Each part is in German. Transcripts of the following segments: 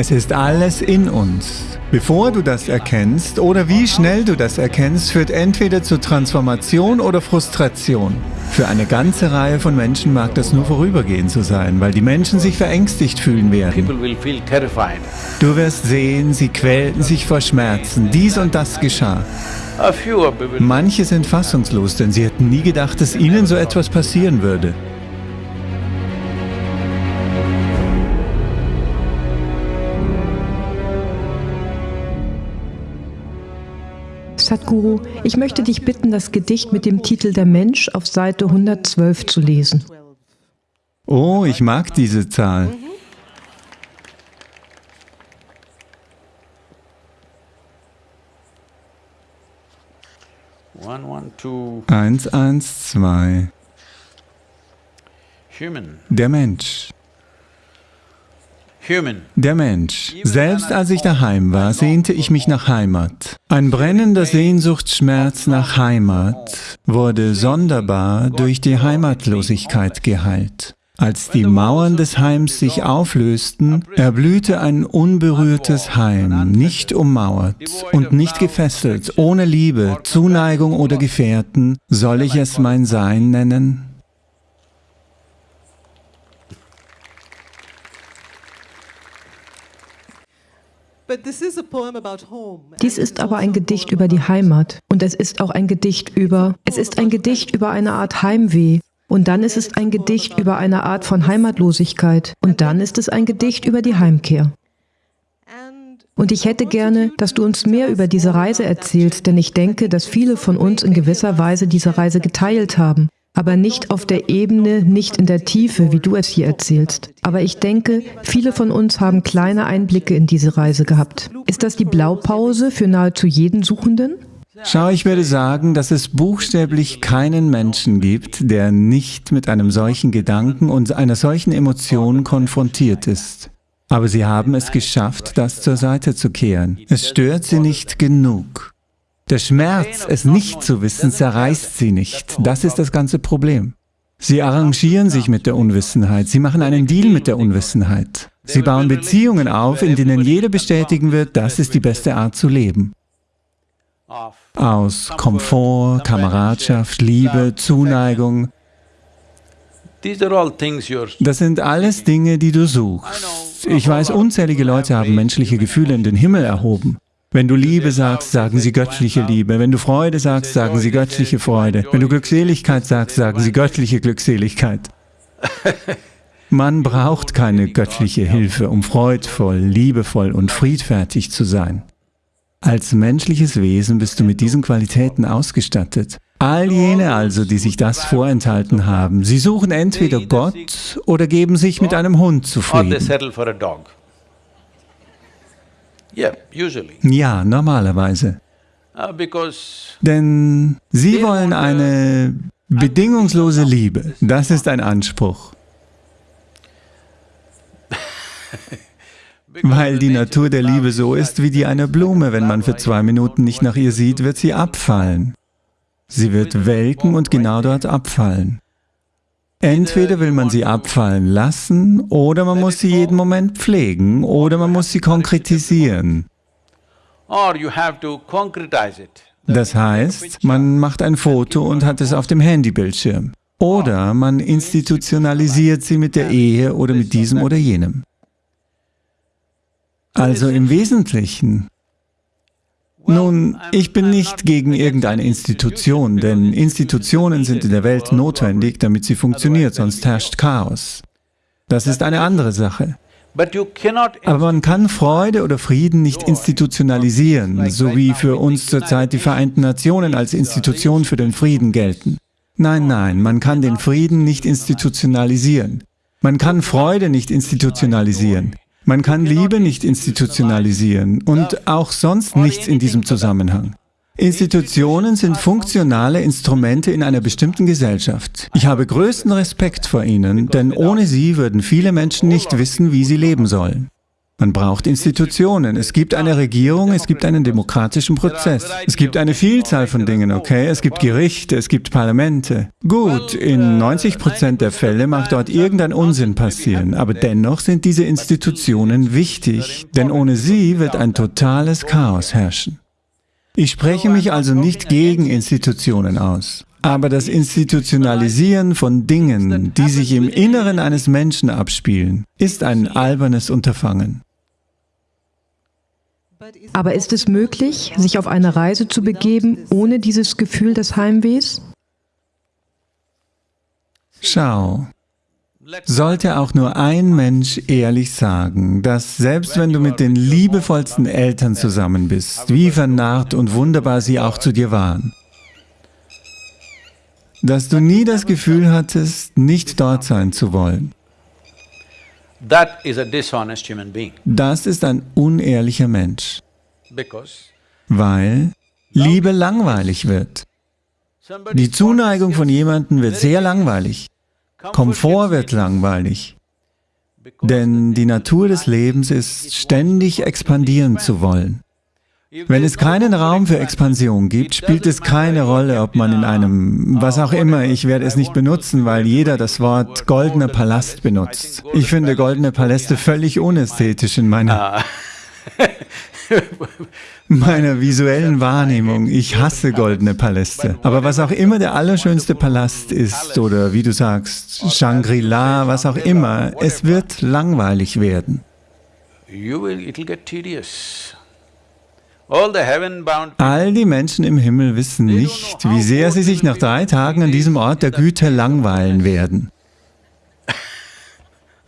Es ist alles in uns. Bevor du das erkennst oder wie schnell du das erkennst, führt entweder zur Transformation oder Frustration. Für eine ganze Reihe von Menschen mag das nur vorübergehend so sein, weil die Menschen sich verängstigt fühlen werden. Du wirst sehen, sie quälten sich vor Schmerzen. Dies und das geschah. Manche sind fassungslos, denn sie hätten nie gedacht, dass ihnen so etwas passieren würde. Sadhguru, ich möchte dich bitten, das Gedicht mit dem Titel Der Mensch auf Seite 112 zu lesen. Oh, ich mag diese Zahl. Eins, eins, zwei. Der Mensch. Der Mensch. Selbst als ich daheim war, sehnte ich mich nach Heimat. Ein brennender Sehnsuchtsschmerz nach Heimat wurde sonderbar durch die Heimatlosigkeit geheilt. Als die Mauern des Heims sich auflösten, erblühte ein unberührtes Heim, nicht ummauert und nicht gefesselt, ohne Liebe, Zuneigung oder Gefährten, soll ich es mein Sein nennen? Dies ist aber ein Gedicht über die Heimat. Und es ist auch ein Gedicht über, es ist ein Gedicht über eine Art Heimweh. Und dann ist es ein Gedicht über eine Art von Heimatlosigkeit. Und dann ist es ein Gedicht über die Heimkehr. Und ich hätte gerne, dass du uns mehr über diese Reise erzählst, denn ich denke, dass viele von uns in gewisser Weise diese Reise geteilt haben aber nicht auf der Ebene, nicht in der Tiefe, wie du es hier erzählst. Aber ich denke, viele von uns haben kleine Einblicke in diese Reise gehabt. Ist das die Blaupause für nahezu jeden Suchenden? Schau, ich würde sagen, dass es buchstäblich keinen Menschen gibt, der nicht mit einem solchen Gedanken und einer solchen Emotion konfrontiert ist. Aber sie haben es geschafft, das zur Seite zu kehren. Es stört sie nicht genug. Der Schmerz, es nicht zu wissen, zerreißt sie nicht. Das ist das ganze Problem. Sie arrangieren sich mit der Unwissenheit. Sie machen einen Deal mit der Unwissenheit. Sie bauen Beziehungen auf, in denen jeder bestätigen wird, das ist die beste Art zu leben. Aus Komfort, Kameradschaft, Liebe, Zuneigung. Das sind alles Dinge, die du suchst. Ich weiß, unzählige Leute haben menschliche Gefühle in den Himmel erhoben. Wenn du Liebe sagst, sagen sie göttliche Liebe. Wenn du Freude sagst, sagen sie göttliche Freude. Wenn du Glückseligkeit sagst, sagen sie göttliche Glückseligkeit. Man braucht keine göttliche Hilfe, um freudvoll, liebevoll und friedfertig zu sein. Als menschliches Wesen bist du mit diesen Qualitäten ausgestattet. All jene also, die sich das vorenthalten haben, sie suchen entweder Gott oder geben sich mit einem Hund zufrieden. Ja, normalerweise. Uh, Denn sie wollen eine bedingungslose Liebe. Das ist ein Anspruch. Weil die Natur der Liebe so ist wie die einer Blume. Wenn man für zwei Minuten nicht nach ihr sieht, wird sie abfallen. Sie wird welken und genau dort abfallen. Entweder will man sie abfallen lassen, oder man muss sie jeden Moment pflegen, oder man muss sie konkretisieren. Das heißt, man macht ein Foto und hat es auf dem Handybildschirm. Oder man institutionalisiert sie mit der Ehe oder mit diesem oder jenem. Also im Wesentlichen nun, ich bin nicht gegen irgendeine Institution, denn Institutionen sind in der Welt notwendig, damit sie funktioniert, sonst herrscht Chaos. Das ist eine andere Sache. Aber man kann Freude oder Frieden nicht institutionalisieren, so wie für uns zurzeit die Vereinten Nationen als Institution für den Frieden gelten. Nein, nein, man kann den Frieden nicht institutionalisieren. Man kann Freude nicht institutionalisieren. Man kann Liebe nicht institutionalisieren und auch sonst nichts in diesem Zusammenhang. Institutionen sind funktionale Instrumente in einer bestimmten Gesellschaft. Ich habe größten Respekt vor ihnen, denn ohne sie würden viele Menschen nicht wissen, wie sie leben sollen. Man braucht Institutionen. Es gibt eine Regierung, es gibt einen demokratischen Prozess. Es gibt eine Vielzahl von Dingen, okay? Es gibt Gerichte, es gibt Parlamente. Gut, in 90 Prozent der Fälle mag dort irgendein Unsinn passieren, aber dennoch sind diese Institutionen wichtig, denn ohne sie wird ein totales Chaos herrschen. Ich spreche mich also nicht gegen Institutionen aus. Aber das Institutionalisieren von Dingen, die sich im Inneren eines Menschen abspielen, ist ein albernes Unterfangen. Aber ist es möglich, sich auf eine Reise zu begeben, ohne dieses Gefühl des Heimwehs? Schau, sollte auch nur ein Mensch ehrlich sagen, dass selbst wenn du mit den liebevollsten Eltern zusammen bist, wie vernarrt und wunderbar sie auch zu dir waren, dass du nie das Gefühl hattest, nicht dort sein zu wollen. Das ist ein unehrlicher Mensch, weil Liebe langweilig wird. Die Zuneigung von jemandem wird sehr langweilig. Komfort wird langweilig. Denn die Natur des Lebens ist, ständig expandieren zu wollen. Wenn es keinen Raum für Expansion gibt, spielt es keine Rolle, ob man in einem, was auch immer, ich werde es nicht benutzen, weil jeder das Wort goldener Palast benutzt. Ich finde goldene Paläste völlig unästhetisch in meiner, meiner visuellen Wahrnehmung. Ich hasse goldene Paläste. Aber was auch immer der allerschönste Palast ist, oder wie du sagst, Shangri-La, was auch immer, es wird langweilig werden. You will, it'll get tedious. All die Menschen im Himmel wissen nicht, wie sehr sie sich nach drei Tagen an diesem Ort der Güte langweilen werden.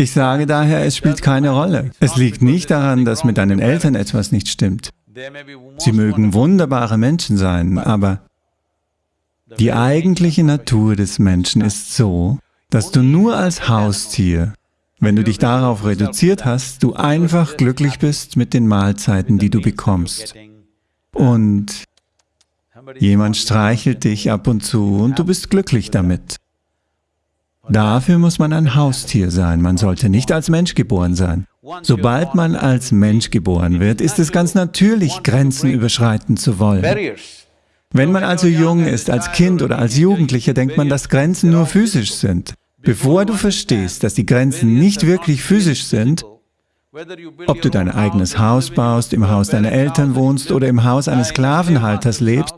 Ich sage daher, es spielt keine Rolle. Es liegt nicht daran, dass mit deinen Eltern etwas nicht stimmt. Sie mögen wunderbare Menschen sein, aber die eigentliche Natur des Menschen ist so, dass du nur als Haustier, wenn du dich darauf reduziert hast, du einfach glücklich bist mit den Mahlzeiten, die du bekommst und jemand streichelt dich ab und zu und du bist glücklich damit. Dafür muss man ein Haustier sein, man sollte nicht als Mensch geboren sein. Sobald man als Mensch geboren wird, ist es ganz natürlich, Grenzen überschreiten zu wollen. Wenn man also jung ist, als Kind oder als Jugendlicher, denkt man, dass Grenzen nur physisch sind. Bevor du verstehst, dass die Grenzen nicht wirklich physisch sind, ob du dein eigenes Haus baust, im Haus deiner Eltern wohnst oder im Haus eines Sklavenhalters lebst,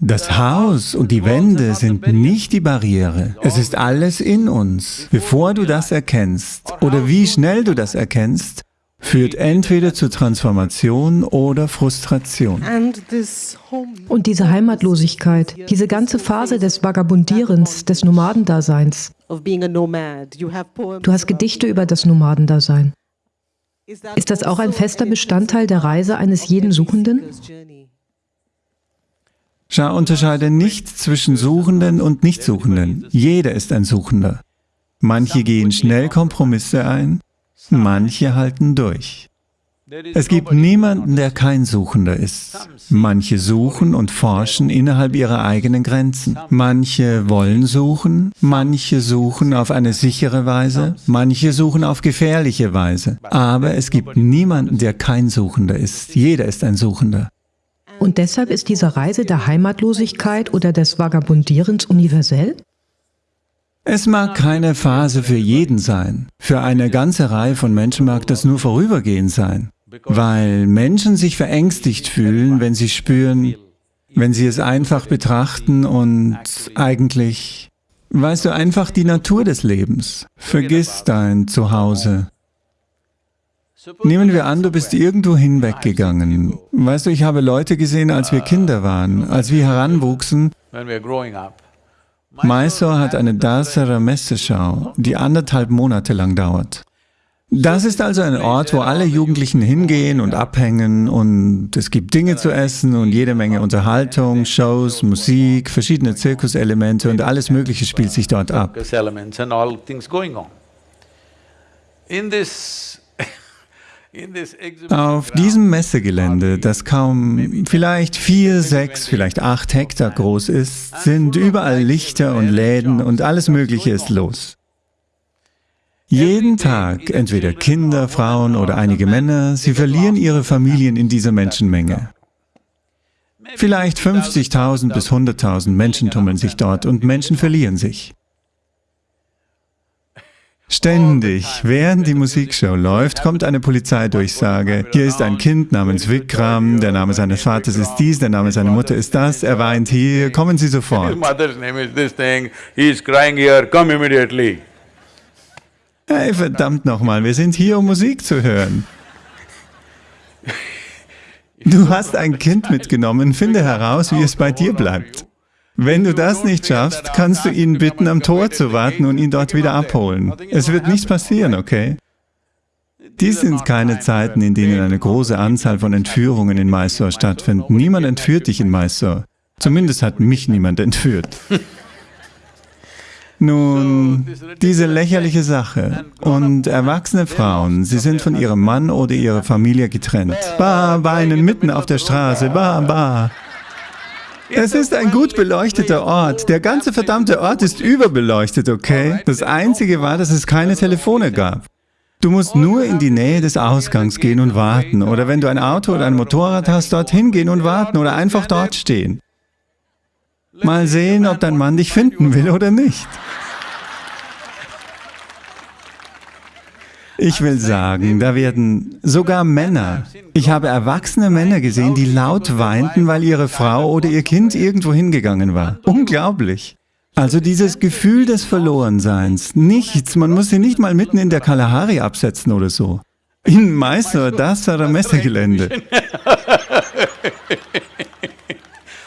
das Haus und die Wände sind nicht die Barriere. Es ist alles in uns. Bevor du das erkennst oder wie schnell du das erkennst, führt entweder zur Transformation oder Frustration. Und diese Heimatlosigkeit, diese ganze Phase des Vagabundierens, des Nomadendaseins. Du hast Gedichte über das Nomadendasein. Ist das auch ein fester Bestandteil der Reise eines jeden Suchenden? Schau, unterscheide nicht zwischen Suchenden und Nichtsuchenden. Jeder ist ein Suchender. Manche gehen schnell Kompromisse ein, manche halten durch. Es gibt niemanden, der kein Suchender ist. Manche suchen und forschen innerhalb ihrer eigenen Grenzen. Manche wollen suchen, manche suchen auf eine sichere Weise, manche suchen auf gefährliche Weise. Aber es gibt niemanden, der kein Suchender ist. Jeder ist ein Suchender. Und deshalb ist diese Reise der Heimatlosigkeit oder des Vagabundierens universell? Es mag keine Phase für jeden sein. Für eine ganze Reihe von Menschen mag das nur vorübergehend sein. Weil Menschen sich verängstigt fühlen, wenn sie spüren, wenn sie es einfach betrachten und eigentlich, weißt du, einfach die Natur des Lebens. Vergiss dein Zuhause. Nehmen wir an, du bist irgendwo hinweggegangen. Weißt du, ich habe Leute gesehen, als wir Kinder waren, als wir heranwuchsen. Mysore hat eine Dasara Messeschau, die anderthalb Monate lang dauert. Das ist also ein Ort, wo alle Jugendlichen hingehen und abhängen und es gibt Dinge zu essen und jede Menge Unterhaltung, Shows, Musik, verschiedene Zirkuselemente und alles Mögliche spielt sich dort ab. Auf diesem Messegelände, das kaum vielleicht vier, sechs, vielleicht acht Hektar groß ist, sind überall Lichter und Läden und alles Mögliche ist los. Jeden Tag entweder Kinder, Frauen oder einige Männer, sie verlieren ihre Familien in dieser Menschenmenge. Vielleicht 50.000 bis 100.000 Menschen tummeln sich dort und Menschen verlieren sich. Ständig, während die Musikshow läuft, kommt eine Polizeidurchsage. Hier ist ein Kind namens Vikram, der Name seines Vaters ist dies, der Name seiner Mutter ist das, er weint hier, kommen Sie sofort. Hey, verdammt nochmal, wir sind hier, um Musik zu hören. Du hast ein Kind mitgenommen, finde heraus, wie es bei dir bleibt. Wenn du das nicht schaffst, kannst du ihn bitten, am Tor zu warten und ihn dort wieder abholen. Es wird nichts passieren, okay? Dies sind keine Zeiten, in denen eine große Anzahl von Entführungen in Mysore stattfinden. Niemand entführt dich in Mysore. Zumindest hat mich niemand entführt. Nun, diese lächerliche Sache. Und erwachsene Frauen, sie sind von ihrem Mann oder ihrer Familie getrennt. Ba, weinen mitten auf der Straße, ba, ba. Es ist ein gut beleuchteter Ort. Der ganze verdammte Ort ist überbeleuchtet, okay? Das Einzige war, dass es keine Telefone gab. Du musst nur in die Nähe des Ausgangs gehen und warten. Oder wenn du ein Auto oder ein Motorrad hast, dorthin gehen und warten oder einfach dort stehen. Mal sehen, ob dein Mann dich finden will oder nicht. Ich will sagen, da werden sogar Männer, ich habe erwachsene Männer gesehen, die laut weinten, weil ihre Frau oder ihr Kind irgendwo hingegangen war. Unglaublich. Also dieses Gefühl des Verlorenseins, nichts, man muss sie nicht mal mitten in der Kalahari absetzen oder so. In Mysore, das Messegelände.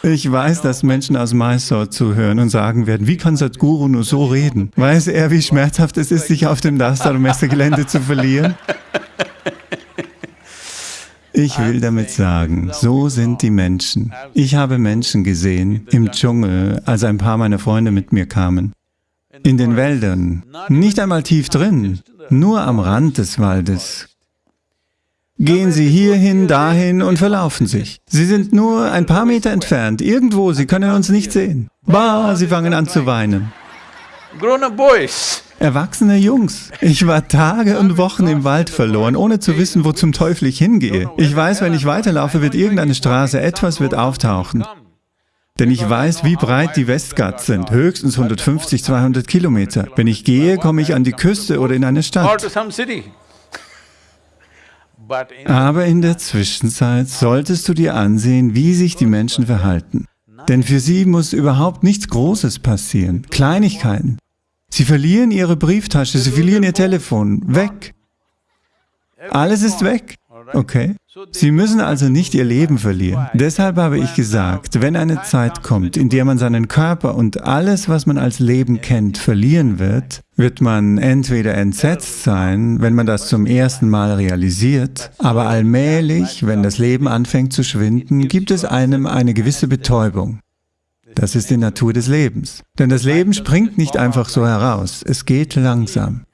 Ich weiß, dass Menschen aus Mysore zuhören und sagen werden, wie kann Sadhguru nur so reden? Weiß er, wie schmerzhaft es ist, sich auf dem Dastar-Messegelände zu verlieren? Ich will damit sagen, so sind die Menschen. Ich habe Menschen gesehen im Dschungel, als ein paar meiner Freunde mit mir kamen. In den Wäldern, nicht einmal tief drin, nur am Rand des Waldes, Gehen Sie hierhin, dahin und verlaufen sich. Sie sind nur ein paar Meter entfernt, irgendwo, Sie können uns nicht sehen. Bah, Sie fangen an zu weinen. Erwachsene Jungs. Ich war Tage und Wochen im Wald verloren, ohne zu wissen, wo zum Teufel ich hingehe. Ich weiß, wenn ich weiterlaufe, wird irgendeine Straße, etwas wird auftauchen. Denn ich weiß, wie breit die Westghats sind, höchstens 150, 200 Kilometer. Wenn ich gehe, komme ich an die Küste oder in eine Stadt. Aber in der Zwischenzeit solltest du dir ansehen, wie sich die Menschen verhalten. Denn für sie muss überhaupt nichts Großes passieren, Kleinigkeiten. Sie verlieren ihre Brieftasche, sie verlieren ihr Telefon, weg. Alles ist weg. Okay? Sie müssen also nicht ihr Leben verlieren. Deshalb habe ich gesagt, wenn eine Zeit kommt, in der man seinen Körper und alles, was man als Leben kennt, verlieren wird, wird man entweder entsetzt sein, wenn man das zum ersten Mal realisiert, aber allmählich, wenn das Leben anfängt zu schwinden, gibt es einem eine gewisse Betäubung. Das ist die Natur des Lebens. Denn das Leben springt nicht einfach so heraus, es geht langsam.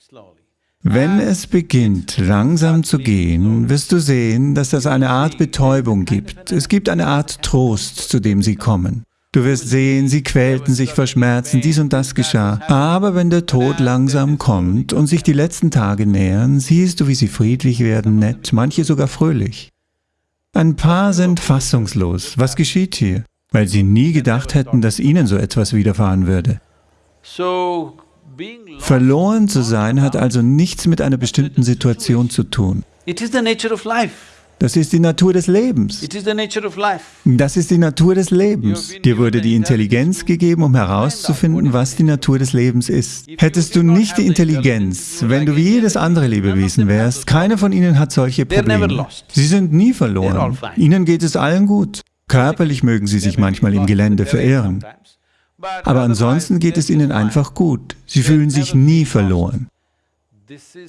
Wenn es beginnt, langsam zu gehen, wirst du sehen, dass es eine Art Betäubung gibt. Es gibt eine Art Trost, zu dem sie kommen. Du wirst sehen, sie quälten sich vor Schmerzen, dies und das geschah. Aber wenn der Tod langsam kommt und sich die letzten Tage nähern, siehst du, wie sie friedlich werden, nett, manche sogar fröhlich. Ein paar sind fassungslos. Was geschieht hier? Weil sie nie gedacht hätten, dass ihnen so etwas widerfahren würde. Verloren zu sein hat also nichts mit einer bestimmten Situation zu tun. Das ist die Natur des Lebens. Das ist die Natur des Lebens. Dir wurde die Intelligenz gegeben, um herauszufinden, was die Natur des Lebens ist. Hättest du nicht die Intelligenz, wenn du wie jedes andere Lebewesen wärst, keiner von ihnen hat solche Probleme. Sie sind nie verloren. Ihnen geht es allen gut. Körperlich mögen sie sich manchmal im Gelände verirren. Aber ansonsten geht es ihnen einfach gut. Sie fühlen sich nie verloren.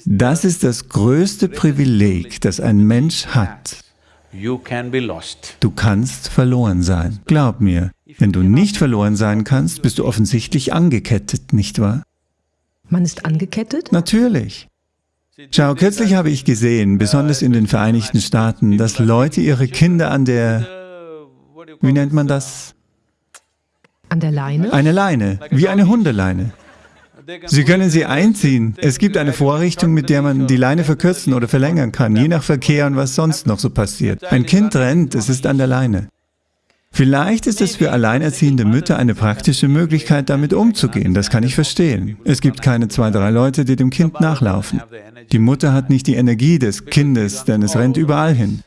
Das ist das größte Privileg, das ein Mensch hat. Du kannst verloren sein. Glaub mir, wenn du nicht verloren sein kannst, bist du offensichtlich angekettet, nicht wahr? Man ist angekettet? Natürlich. Schau, kürzlich habe ich gesehen, besonders in den Vereinigten Staaten, dass Leute ihre Kinder an der, wie nennt man das? An der Leine? Eine Leine, wie eine Hundeleine. Sie können sie einziehen. Es gibt eine Vorrichtung, mit der man die Leine verkürzen oder verlängern kann, je nach Verkehr und was sonst noch so passiert. Ein Kind rennt, es ist an der Leine. Vielleicht ist es für alleinerziehende Mütter eine praktische Möglichkeit, damit umzugehen. Das kann ich verstehen. Es gibt keine zwei, drei Leute, die dem Kind nachlaufen. Die Mutter hat nicht die Energie des Kindes, denn es rennt überall hin.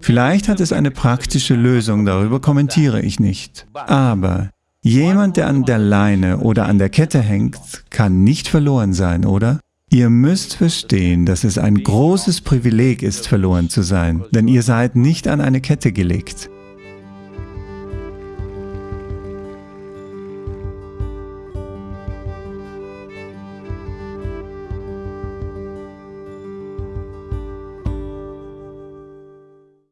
Vielleicht hat es eine praktische Lösung, darüber kommentiere ich nicht. Aber jemand, der an der Leine oder an der Kette hängt, kann nicht verloren sein, oder? Ihr müsst verstehen, dass es ein großes Privileg ist, verloren zu sein, denn ihr seid nicht an eine Kette gelegt.